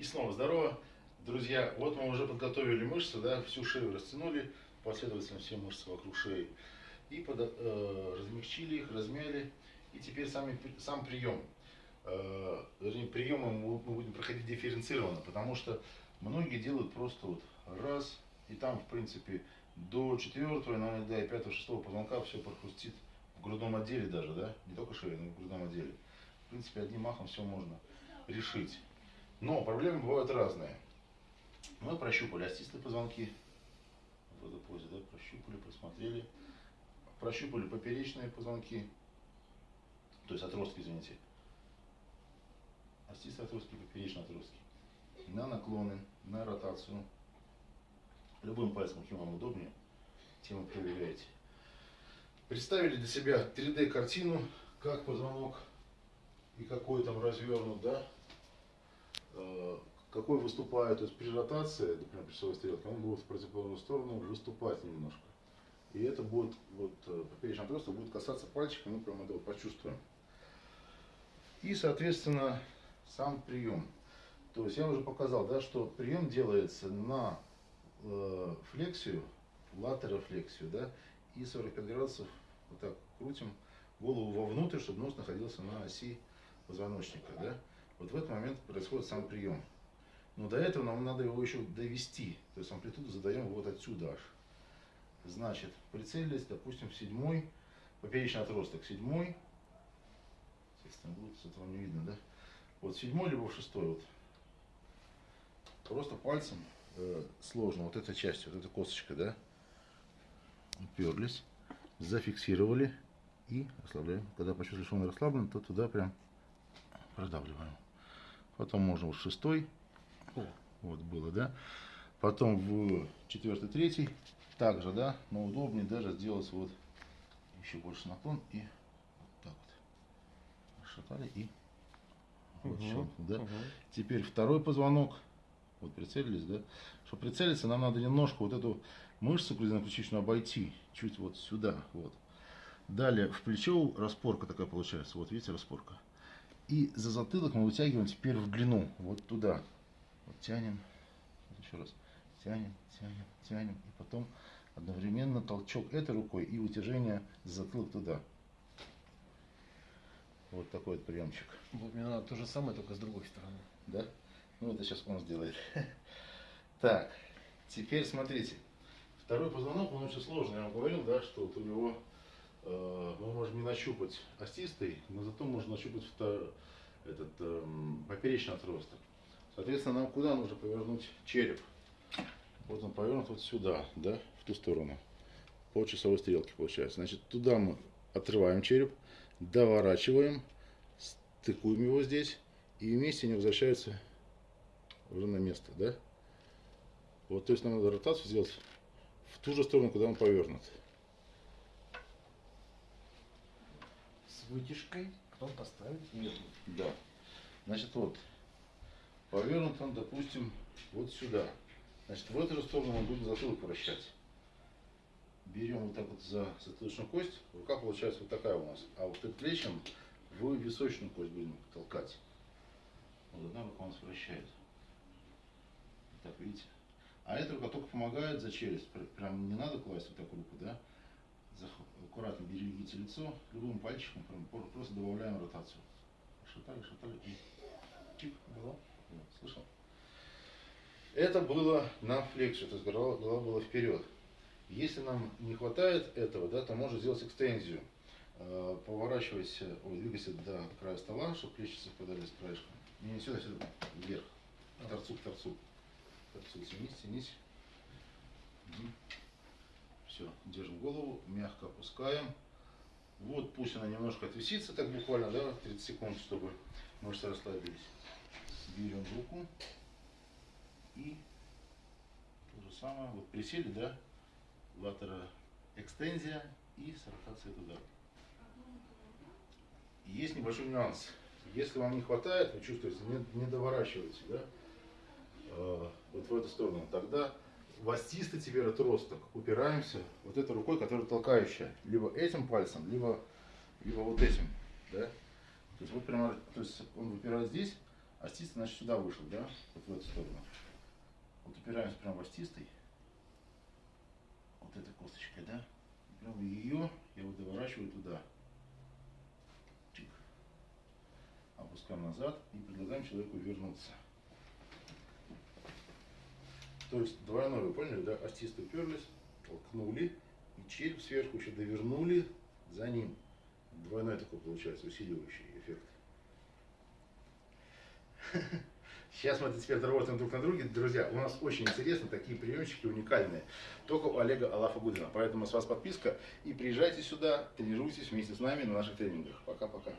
И снова здорово. Друзья, вот мы уже подготовили мышцы, да, всю шею растянули, последовательно все мышцы вокруг шеи. И под, э, размягчили их, размяли. И теперь сами, сам прием. Э, приемы мы, мы будем проходить дифференцированно, потому что многие делают просто вот раз, и там, в принципе, до четвертого, иногда и пятого, шестого позвонка все прохрустит в грудном отделе даже, да, не только шея, но и в грудном отделе. В принципе, одним махом все можно решить. Но проблемы бывают разные. Мы прощупали остистые позвонки в этой позе, да, прощупали, просмотрели. Прощупали поперечные позвонки, то есть отростки, извините. Остистые отростки, поперечные отростки. На наклоны, на ротацию. Любым пальцем, каким вам удобнее, тем вы проверяете. Представили для себя 3D картину, как позвонок и какой там развернут, да, какой выступает, то есть при ротации, например, часовой стрелки, он будет в противоположную сторону выступать немножко. И это будет, вот, э, поперечный отросток будет касаться пальчика, мы прям это вот почувствуем. И, соответственно, сам прием. То есть я уже показал, да, что прием делается на э, флексию, латерофлексию, да, и 45 градусов вот так крутим голову вовнутрь, чтобы нос находился на оси позвоночника, да. Вот в этот момент происходит сам прием. Но до этого нам надо его еще довести. То есть амплитуду задаем вот отсюда аж. Значит, прицелились, допустим, в седьмой, поперечный отросток, седьмой, естественно, будет с этого не видно, да? Вот седьмой, либо в шестой, вот. Просто пальцем э, сложно, вот эта часть, вот эта косточка, да? Уперлись, зафиксировали и расслабляем. Когда почувствовали, что он расслаблен, то туда прям продавливаем. Потом можно вот шестой, О, вот было, да? Потом в четвертый, третий, также, да, но удобнее даже сделать вот еще больше наклон и вот так вот. Расшатали и вот угу, щелкнул, да. Угу. Теперь второй позвонок. Вот прицелились, да. Чтобы прицелиться, нам надо немножко вот эту мышцу ключичную обойти. Чуть вот сюда, вот. Далее в плечо распорка такая получается. Вот видите, распорка. И за затылок мы вытягиваем теперь в длину. Вот туда. Вот тянем. Вот еще раз. Тянем, тянем, тянем. И потом одновременно толчок этой рукой и вытяжение за затылок туда. Вот такой вот приемчик. Вот мне надо то же самое, только с другой стороны. Да? Ну это сейчас он сделает. Так, теперь смотрите. Второй позвонок, он очень сложный. Я вам говорил, да, что вот у него мы можем не нащупать остистый, но зато можно нащупать втор, этот э, поперечный отросток. Соответственно, нам куда нужно повернуть череп? Вот он повернут вот сюда, да, в ту сторону. По часовой стрелке получается. Значит, туда мы отрываем череп, доворачиваем, стыкуем его здесь, и вместе они возвращаются уже на место, да? Вот, то есть нам надо ротацию сделать в ту же сторону, куда он повернут. Вытяжкой, потом поставить между. Да. Значит, вот, повернут он, допустим, вот сюда. Значит, в эту же сторону мы будем затылок вращать берем вот так вот за затылочную кость, рука получается вот такая у нас, а вот предплечьем в височную кость будем толкать. Вот одна рука у нас вращает. Так, видите? А эта рука только помогает за челюсть. Прям не надо класть вот так руку, да? Аккуратно берегите лицо, любым пальчиком просто добавляем ротацию. Шатали, шатали чик, голова. Слышал? Это было на флексию, то есть голова, голова была вперед. Если нам не хватает этого, да, то можно сделать экстензию. Э, поворачивайся, ой, двигайся до края стола, чтобы плечи совпадали с краешком. Не, не сюда, сюда, вверх. К торцу, к торцу. К торцу, тянись, тянись. Все, держим голову, мягко опускаем. Вот пусть она немножко отвисится, так буквально, да, 30 секунд, чтобы мышцы расслабились. Берем руку и то же самое, вот присели, да, латера экстензия и с ротацией туда. Есть небольшой нюанс. Если вам не хватает, вы чувствуете, не, не доворачиваете, да, э, вот в эту сторону, тогда в остистый теперь отросток упираемся вот этой рукой, которая толкающая, либо этим пальцем, либо, либо вот этим, да. То есть, вот прямо, то есть он выпирает здесь, Остистый, значит, сюда вышел, да? Вот в эту сторону. Вот упираемся прямо в остистый. Вот этой косточкой, да? Прямо ее я вот доворачиваю туда. Чик. Опускаем назад и предлагаем человеку вернуться. То есть двойное, вы поняли, да? Остисты уперлись, толкнули, и череп сверху еще довернули за ним. Двойной такой получается усиливающий эффект. Сейчас мы теперь работаем друг на друге. Друзья, у нас очень интересно, такие приемчики уникальные. Только у Олега Алафа Гудина. Поэтому с вас подписка. И приезжайте сюда, тренируйтесь вместе с нами на наших тренингах. Пока-пока.